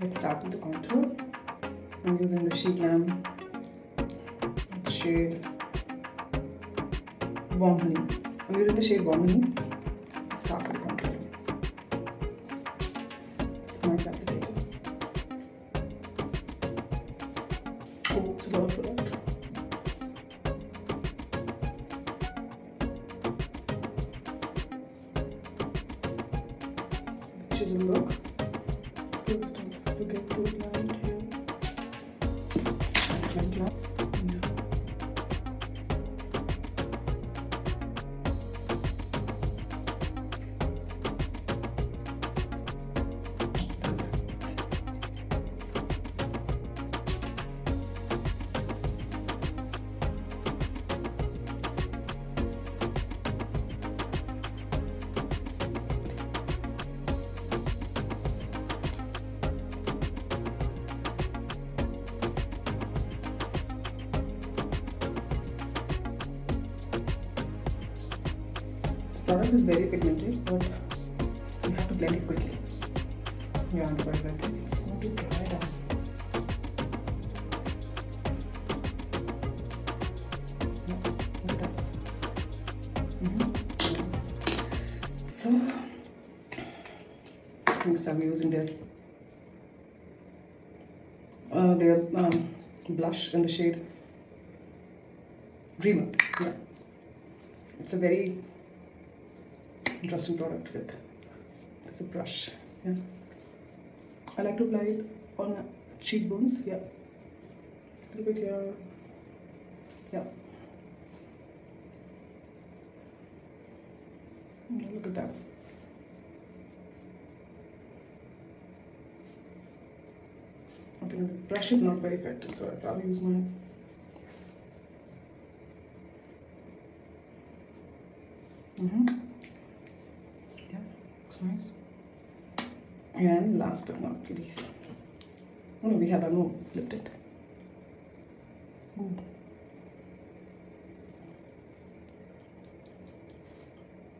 let's start with the contour. I'm using the SHEGLAM shade Warm Honey. I'm using the shade Warm Honey. Let's start with the contour. It's nice applicator. Oh, it's a lot of product. Chisel look. Forget apply it here. Like that. Product is very pigmented, but you have to blend it quickly. Yeah, otherwise I think it's going to dry down. That. Mhm, yes. So, next I'm using the uh, their um, blush in the shade Dreamer. Yeah, it's a very interesting product with. It's a brush yeah. I like to apply it on cheekbones yeah. A little bit here yeah. Mm, look at that. I think the brush is not very effective so i'd rather use my mm-hmm. And last but not least, oh no, we have a no flipped it. Ooh.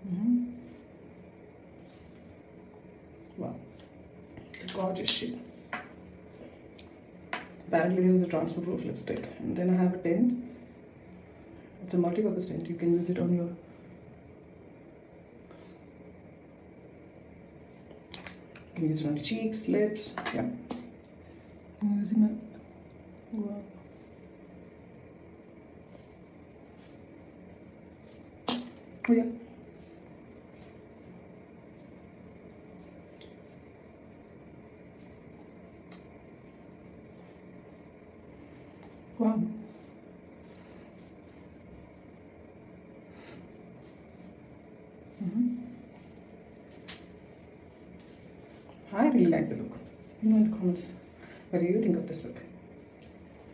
Mhm. Wow, it's a gorgeous shade. Apparently, this is a transfer proof lipstick, and then I have a tint. It's a multi-purpose tint. You can use it on your Use it on the cheeks, lips, yeah. I'm using wow. Oh yeah. Wow. Mm-hmm. I really like the look. The comments. What do you think of this look?